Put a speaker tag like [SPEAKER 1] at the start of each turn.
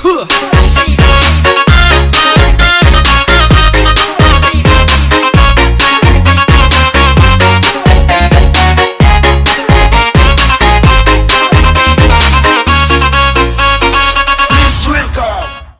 [SPEAKER 1] Huh.